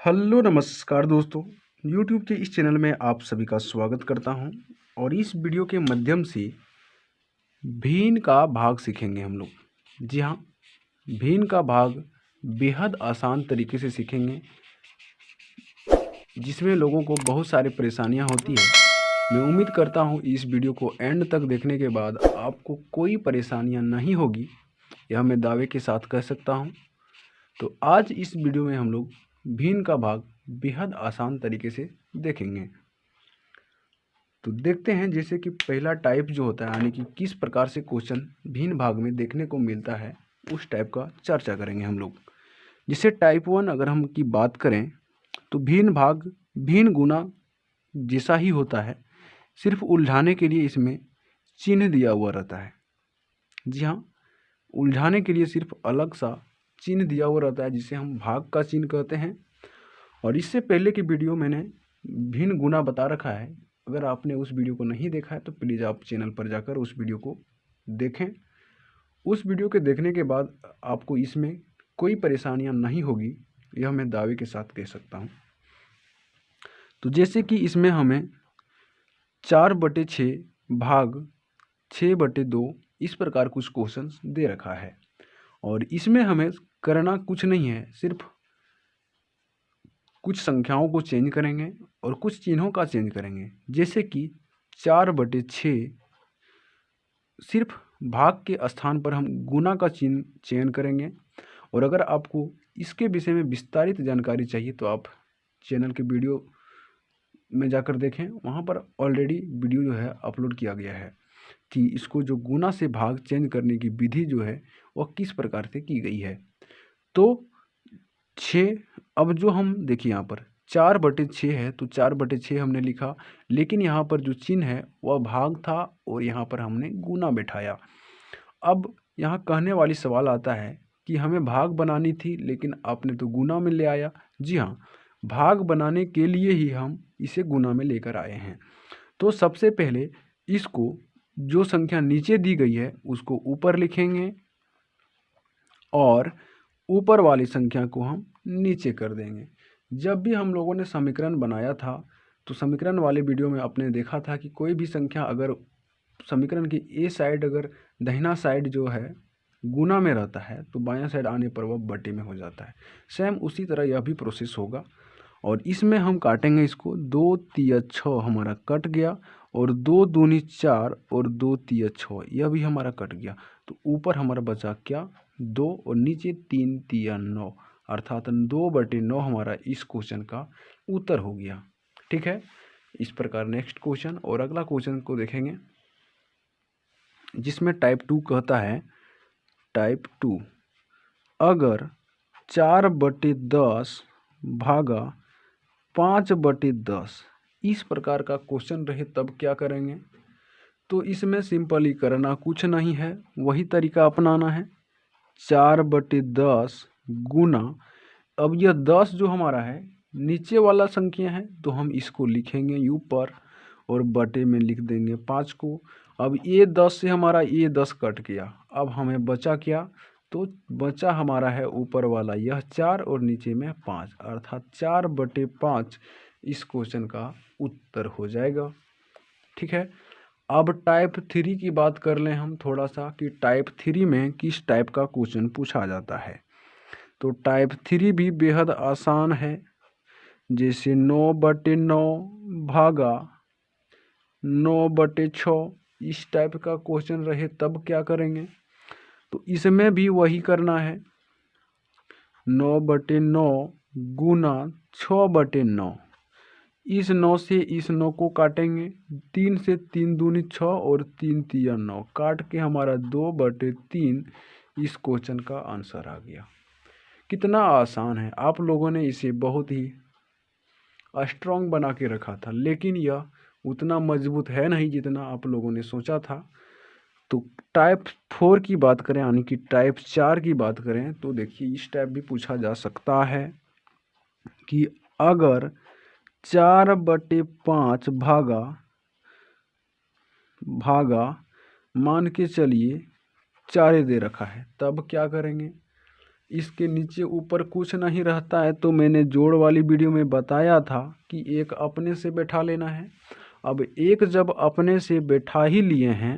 Hello नमस्कार दोस्तों YouTube के इस चैनल में आप सभी का स्वागत करता हूँ और इस वीडियो के माध्यम से भीन का भाग सीखेंगे हम लोग। जी हाँ भीन का भाग बेहद आसान तरीके से सीखेंगे, जिसमें लोगों को बहुत सारी परेशानियाँ होती हैं। मैं उम्मीद करता हूँ इस वीडियो को एंड तक देखने के बाद आपको कोई परेशानियाँ नहीं होगी, यह मैं दावे के साथ कह सकता हूँ। तो आज इस वीडियो में हम लोग भिन्न का भाग बेहद आसान तरीके से देखेंगे। तो देखते हैं जैसे कि पहला टाइप जो होता है, यानी कि किस प्रकार से क्वेश्चन भिन्न भाग में देखने को मिलता है, उस टाइप का चर्चा करेंगे हम लोग। जिसे टाइप वन अगर हम की बात करें तो भिन्न भाग भीन गुना जैसा ही होता है, सिर्फ़ उलझाने के लिए इसमें चिन्ह दिया हुआ रहता है। जी हाँ उलझाने के लिए सिर्फ़ अलग सा चिन्ह दिया हुआ रहता है, जिसे हम भाग का चिन्ह कहते हैं। और इससे पहले की वीडियो मैंने भिन्न गुना बता रखा है। अगर आपने उस वीडियो को नहीं देखा है तो प्लीज़ आप चैनल पर जाकर उस वीडियो को देखें। उस वीडियो के देखने के बाद आपको इसमें कोई परेशानियाँ नहीं होगी, यह मैं दावे के साथ कह सकता हूँ। तो जैसे कि इसमें हमें चार बटे छः भाग छः बटे दो इस प्रकार कुछ क्वेश्चन दे रखा है। और इसमें हमें करना कुछ नहीं है, सिर्फ़ कुछ संख्याओं को चेंज करेंगे और कुछ चिन्हों का चेंज करेंगे। जैसे कि चार बटे छः सिर्फ़ भाग के स्थान पर हम गुना का चिन्ह चयन करेंगे। और अगर आपको इसके विषय में विस्तारित जानकारी चाहिए तो आप चैनल के वीडियो में जाकर देखें। वहाँ पर ऑलरेडी वीडियो जो है अपलोड किया गया है कि इसको जो गुना से भाग चेंज करने की विधि जो है, वह किस प्रकार से की गई है। तो छ, अब जो हम, देखिए यहाँ पर, चार बटे छः है तो चार बटे छः हमने लिखा, लेकिन यहाँ पर जो चिन्ह है, वह भाग था और यहाँ पर हमने गुना बैठाया। अब यहाँ कहने वाली सवाल आता है कि हमें भाग बनानी थी, लेकिन आपने तो गुना में ले आया। जी हाँ भाग बनाने के लिए ही हम इसे गुना में लेकर आए हैं। तो सबसे पहले इसको, जो संख्या नीचे दी गई है, उसको ऊपर लिखेंगे और ऊपर वाली संख्या को हम नीचे कर देंगे। जब भी हम लोगों ने समीकरण बनाया था तो समीकरण वाले वीडियो में आपने देखा था कि कोई भी संख्या अगर समीकरण की ए साइड अगर दहिना साइड जो है, गुना में रहता है तो बायां साइड आने पर वह बटे में हो जाता है। सेम उसी तरह यह भी प्रोसेस होगा। और इसमें हम काटेंगे इसको, दो तिया छः हमारा कट गया। और दो दूनी चार और दो तिया छः यह भी हमारा कट गया। तो ऊपर हमारा बचा क्या? दो और नीचे तीन तिया नौ, अर्थात दो बटे नौ हमारा इस क्वेश्चन का उत्तर हो गया। ठीक है? इस प्रकार नेक्स्ट क्वेश्चन और अगला क्वेश्चन को देखेंगे, जिसमें टाइप टू कहता है, टाइप टू, अगर चार बटे दस भागा पाँच बटे दस इस प्रकार का क्वेश्चन रहे तब क्या करेंगे? तो इसमें सिंपली करना कुछ नहीं है, वही तरीका अपनाना है। चार बटे दस गुना, अब यह दस जो हमारा है, नीचे वाला संख्या है तो हम इसको लिखेंगे यू पर और बटे में लिख देंगे पाँच को। अब ये दस से हमारा ये दस कट गया, अब हमें बचा क्या? तो बचा हमारा है ऊपर वाला, यह चार और नीचे में पाँच, अर्थात चार बटे पाँच इस क्वेश्चन का उत्तर हो जाएगा। ठीक है? अब टाइप थ्री की बात कर लें हम थोड़ा सा कि टाइप थ्री में किस टाइप का क्वेश्चन पूछा जाता है। तो टाइप थ्री भी बेहद आसान है। जैसे नौ बटे नौ भागा नौ बटे छ, इस टाइप का क्वेश्चन रहे तब क्या करेंगे? तो इसमें भी वही करना है। नौ बटे नौ गुना छ बटे नौ। इस नौ से इस नौ को काटेंगे। तीन से तीन दूनी छः और तीन तिया नौ। काट के हमारा दो बटे तीन, इस क्वेश्चन का आंसर आ गया। कितना आसान है। आप लोगों ने इसे बहुत ही स्ट्रॉन्ग बना के रखा था, लेकिन यह उतना मज़बूत है नहीं जितना आप लोगों ने सोचा था। तो टाइप फोर की बात करें, यानी कि टाइप चार की बात करें तो देखिए इस टाइप भी पूछा जा सकता है कि अगर चार बटे पाँच भागा भागा, मान के चलिए चारे दे रखा है। तब क्या करेंगे? इसके नीचे ऊपर कुछ नहीं रहता है तो मैंने जोड़ वाली वीडियो में बताया था कि एक अपने से बैठा लेना है। अब एक जब अपने से बैठा ही लिए हैं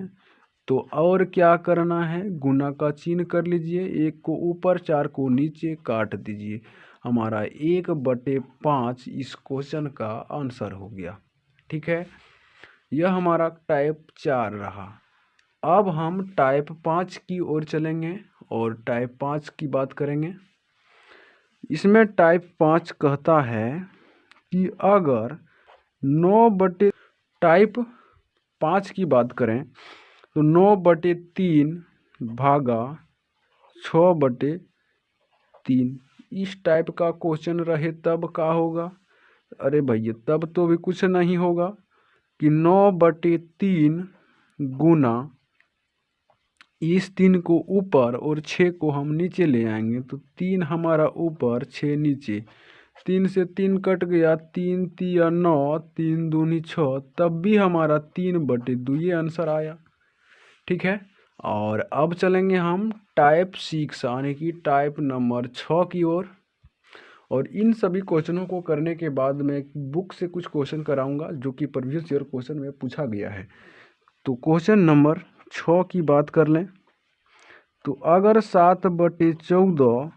तो और क्या करना है? गुना का चिन्ह कर लीजिए, एक को ऊपर, चार को नीचे काट दीजिए। हमारा एक बटे पाँच इस क्वेश्चन का आंसर हो गया। ठीक है? यह हमारा टाइप चार रहा। अब हम टाइप पाँच की ओर चलेंगे और टाइप पाँच की बात करेंगे। इसमें टाइप पाँच कहता है कि अगर नौ बटे टाइप पाँच की बात करें तो नौ बटे तीन भागा छ बटे तीन। इस टाइप का क्वेश्चन रहे तब का होगा? अरे भैया, तब तो भी कुछ नहीं होगा। कि नौ बटे तीन गुना इस तीन को ऊपर और छः को हम नीचे ले आएँगे तो तीन हमारा ऊपर छः नीचे। तीन से तीन कट गया, तीन तिया नौ, तीन दूनी छः तब भी हमारा तीन बटे दो, ये आंसर आया। ठीक है? और अब चलेंगे हम टाइप सिक्स यानी कि टाइप नंबर छः की ओर। और इन सभी क्वेश्चनों को करने के बाद मैं बुक से कुछ क्वेश्चन कराऊँगा, जो कि प्रीवियस ईयर क्वेश्चन में पूछा गया है। तो क्वेश्चन नंबर छः की बात कर लें। तो अगर सात बटे चौदह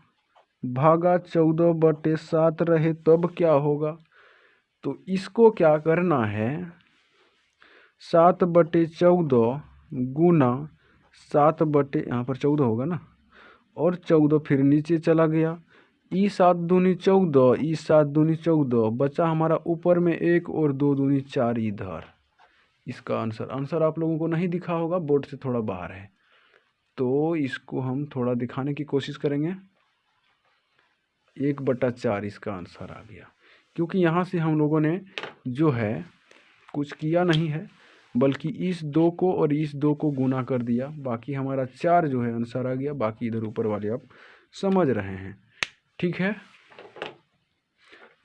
भागा चौदह बटे सात रहे, तब क्या होगा? तो इसको क्या करना है? सात बटे चौदह गुना सात बटे, यहाँ पर चौदह होगा ना? और चौदह फिर नीचे चला गया। ई सात दूनी चौदह, ई सात दूनी चौदह, बचा हमारा ऊपर में एक और दो दूनी चार इधर। इसका आंसर आंसर आप लोगों को नहीं दिखा होगा, बोर्ड से थोड़ा बाहर है। तो इसको हम थोड़ा दिखाने की कोशिश करेंगे। एक बटा चार इसका आंसर आ गया। क्योंकि यहाँ से हम लोगों ने जो है, कुछ किया नहीं है। बल्कि इस दो को और इस दो को गुना कर दिया। बाकी हमारा चार जो है आंसर आ गया। बाकी इधर ऊपर वाले आप समझ रहे हैं। ठीक है?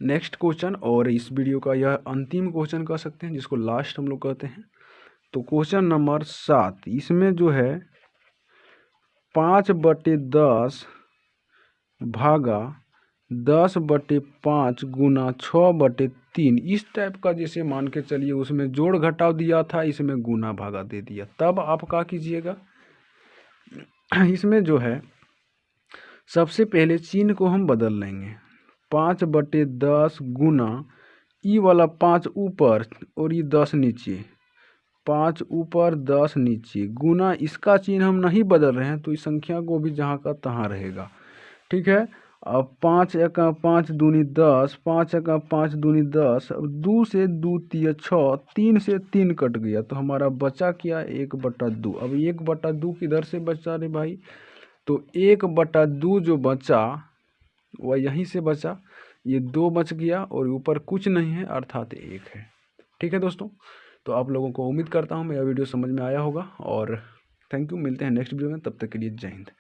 नेक्स्ट क्वेश्चन और इस वीडियो का यह अंतिम क्वेश्चन कह सकते हैं, जिसको लास्ट हम लोग कहते हैं। तो क्वेश्चन नंबर सात, इसमें जो है पाँच बटे दस भागा दस बटे पाँच गुना छः बटे तीन। इस टाइप का जैसे मान के चलिए, उसमें जोड़ घटाव दिया था, इसमें गुना भागा दे दिया। तब आप क्या कीजिएगा? इसमें जो है, सबसे पहले चिन्ह को हम बदल लेंगे। पाँच बटे दस गुना, ई वाला पाँच ऊपर और ये दस नीचे। पाँच ऊपर, दस नीचे। गुना इसका चिन्ह हम नहीं बदल रहे हैं तो इस संख्या को भी जहाँ का तहाँ रहेगा। ठीक है? पाँच एका पाँच दूनी दस, पाँच एका पाँच दूनी दस, अब दो से दो तीन छः, तीन से तीन कट गया। तो हमारा बचा क्या? एक बटा दो। अब एक बटा दो किधर से बचा रे भाई? तो एक बटा दो जो बचा, वह यहीं से बचा। ये दो बच गया और ऊपर कुछ नहीं है, अर्थात एक है। ठीक है दोस्तों? तो आप लोगों को उम्मीद करता हूँ, मेरा वीडियो समझ में आया होगा। और थैंक यू मिलते हैं नेक्स्ट वीडियो में। तब तक के लिए जय हिंद।